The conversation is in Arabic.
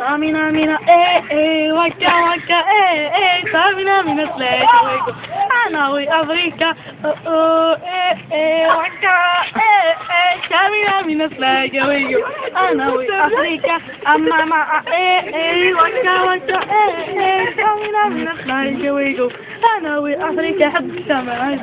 Amina, Amina, eh, eh, وكا وكا eh, eh, سامنا من سلاك ويكو أنا وأمريكا أو eh, eh, وكا eh, eh, سامنا من سلاك ويكو أنا وأمريكا أما ما eh, eh, وكا وكا eh, eh, سامنا من سلاك ويكو أنا وأمريكا حب السما